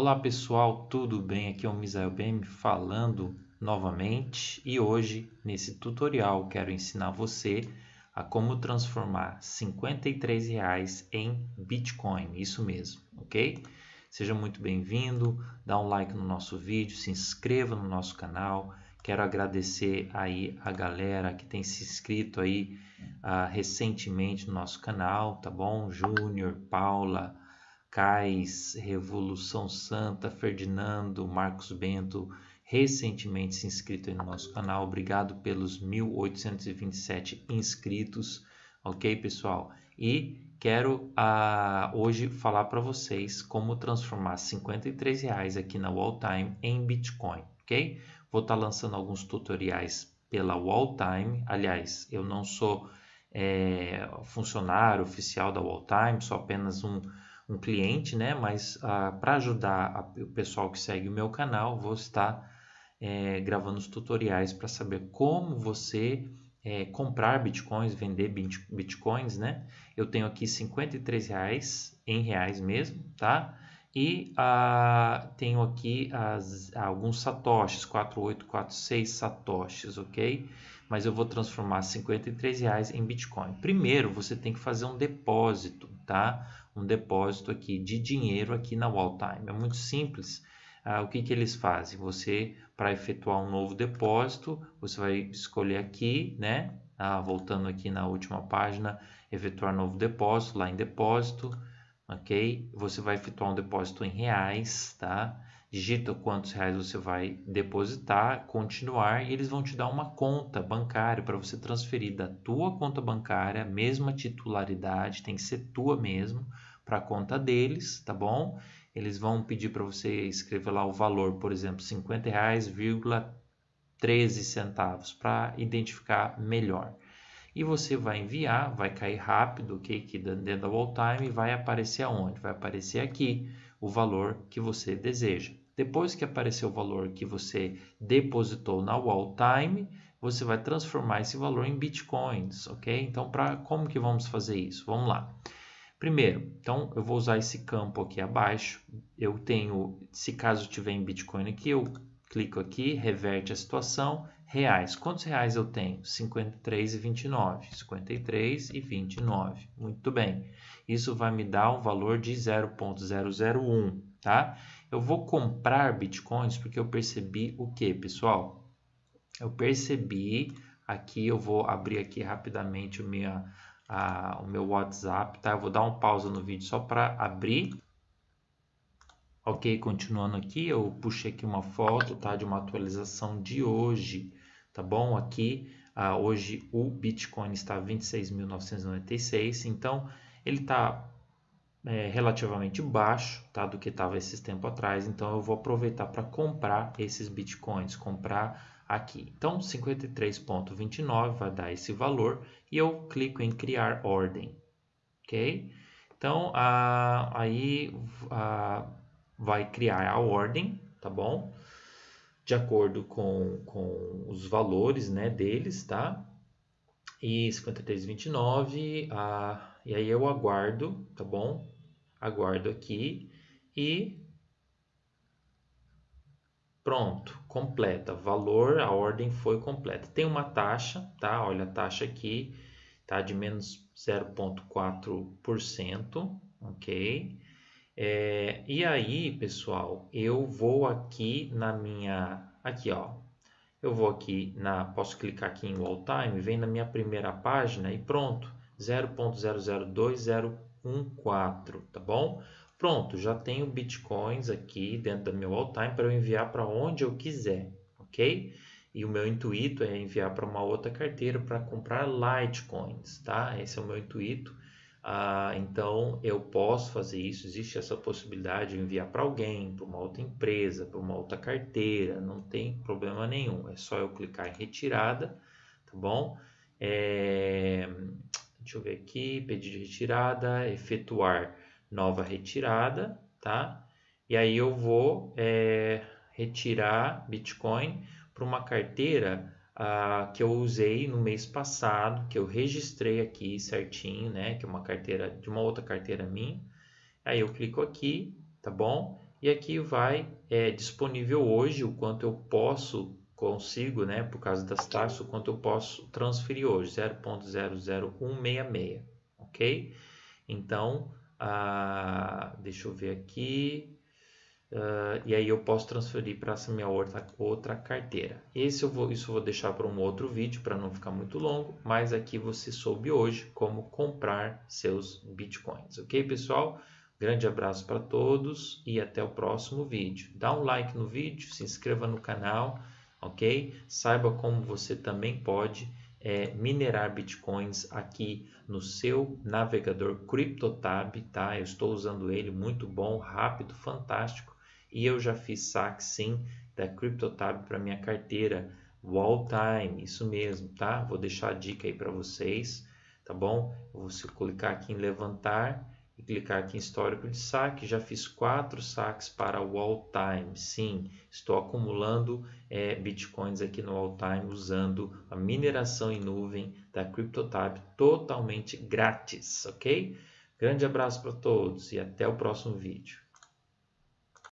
Olá pessoal, tudo bem? Aqui é o Misael BM falando novamente e hoje nesse tutorial quero ensinar você a como transformar 53 reais em Bitcoin, isso mesmo, ok? Seja muito bem-vindo, dá um like no nosso vídeo, se inscreva no nosso canal. Quero agradecer aí a galera que tem se inscrito aí uh, recentemente no nosso canal, tá bom? Júnior, Paula, Cais, Revolução Santa, Ferdinando, Marcos Bento, recentemente se inscrito aí no nosso canal. Obrigado pelos 1827 inscritos, ok, pessoal? E quero uh, hoje falar para vocês como transformar 53 reais aqui na Walltime em Bitcoin, ok? Vou estar tá lançando alguns tutoriais pela Walltime. Aliás, eu não sou é, funcionário oficial da Walltime, sou apenas um um cliente, né? Mas ah, para ajudar a, o pessoal que segue o meu canal, vou estar é, gravando os tutoriais para saber como você é, comprar bitcoins, vender bitcoins, né? Eu tenho aqui 53 reais em reais mesmo, tá? E ah, tenho aqui as, alguns satoshis, 4846 satoshis, ok? Mas eu vou transformar 53 reais em Bitcoin. Primeiro, você tem que fazer um depósito, tá? Um depósito aqui de dinheiro aqui na Walltime. É muito simples. Ah, o que, que eles fazem? Você, para efetuar um novo depósito, você vai escolher aqui, né? Ah, voltando aqui na última página, efetuar novo depósito, lá em depósito, ok? Você vai efetuar um depósito em reais, tá? Digita quantos reais você vai depositar, continuar e eles vão te dar uma conta bancária para você transferir da tua conta bancária, mesma titularidade, tem que ser tua mesmo, para a conta deles, tá bom? Eles vão pedir para você escrever lá o valor, por exemplo, R$ 50,13 centavos para identificar melhor. E você vai enviar, vai cair rápido, ok? Aqui dentro da wall time vai aparecer aonde? Vai aparecer aqui o valor que você deseja. Depois que aparecer o valor que você depositou na wall time, você vai transformar esse valor em bitcoins, ok? Então, para como que vamos fazer isso? Vamos lá. Primeiro, então eu vou usar esse campo aqui abaixo. Eu tenho, se caso tiver em Bitcoin aqui, eu clico aqui, reverte a situação, reais. Quantos reais eu tenho? 53,29. 53,29. Muito bem. Isso vai me dar um valor de 0.001, tá? Eu vou comprar bitcoins porque eu percebi o que, pessoal? Eu percebi, aqui eu vou abrir aqui rapidamente o minha a, o meu WhatsApp, tá? Eu vou dar um pausa no vídeo só para abrir. Ok, continuando aqui, eu puxei aqui uma foto, tá? De uma atualização de hoje, tá bom? Aqui, ah, hoje o Bitcoin está 26.996, então ele está é, relativamente baixo, tá? Do que estava esses tempos atrás, então eu vou aproveitar para comprar esses Bitcoins, comprar aqui. Então, 53.29 vai dar esse valor e eu clico em criar ordem, ok? Então, aí vai criar a ordem, tá bom? De acordo com, com os valores né, deles, tá? E 53,29, ah, e aí eu aguardo, tá bom? Aguardo aqui e Pronto, completa. Valor, a ordem foi completa. Tem uma taxa, tá? Olha a taxa aqui, tá? De menos 0,4%, ok? É, e aí, pessoal, eu vou aqui na minha, aqui ó, eu vou aqui na, posso clicar aqui em Wall Time, vem na minha primeira página e pronto, 0.002014, tá bom? Pronto, já tenho bitcoins aqui dentro do meu all-time para eu enviar para onde eu quiser, ok? E o meu intuito é enviar para uma outra carteira para comprar Litecoins, tá? Esse é o meu intuito. Ah, então eu posso fazer isso, existe essa possibilidade de enviar para alguém, para uma outra empresa, para uma outra carteira, não tem problema nenhum. É só eu clicar em retirada, tá bom? É... Deixa eu ver aqui, pedir de retirada, efetuar nova retirada, tá? E aí eu vou é, retirar Bitcoin para uma carteira ah, que eu usei no mês passado, que eu registrei aqui certinho, né? Que é uma carteira de uma outra carteira minha. Aí eu clico aqui, tá bom? E aqui vai é, disponível hoje o quanto eu posso, consigo, né, por causa das taxas, o quanto eu posso transferir hoje, 0.00166, ok? Então, ah, deixa eu ver aqui, Uh, e aí eu posso transferir para essa minha outra, outra carteira. Esse eu vou, isso eu vou deixar para um outro vídeo para não ficar muito longo, mas aqui você soube hoje como comprar seus bitcoins, ok pessoal? Grande abraço para todos e até o próximo vídeo. Dá um like no vídeo, se inscreva no canal, ok? Saiba como você também pode é, minerar bitcoins aqui no seu navegador CryptoTab, tá? Eu estou usando ele, muito bom, rápido, fantástico e eu já fiz saque sim da CryptoTab para minha carteira Wall Time, isso mesmo, tá? Vou deixar a dica aí para vocês, tá bom? Vou clicar aqui em levantar e clicar aqui em histórico de saque, já fiz quatro saques para o All Time. Sim, estou acumulando é, bitcoins aqui no All Time usando a mineração em nuvem da CryptoTab totalmente grátis, ok? Grande abraço para todos e até o próximo vídeo.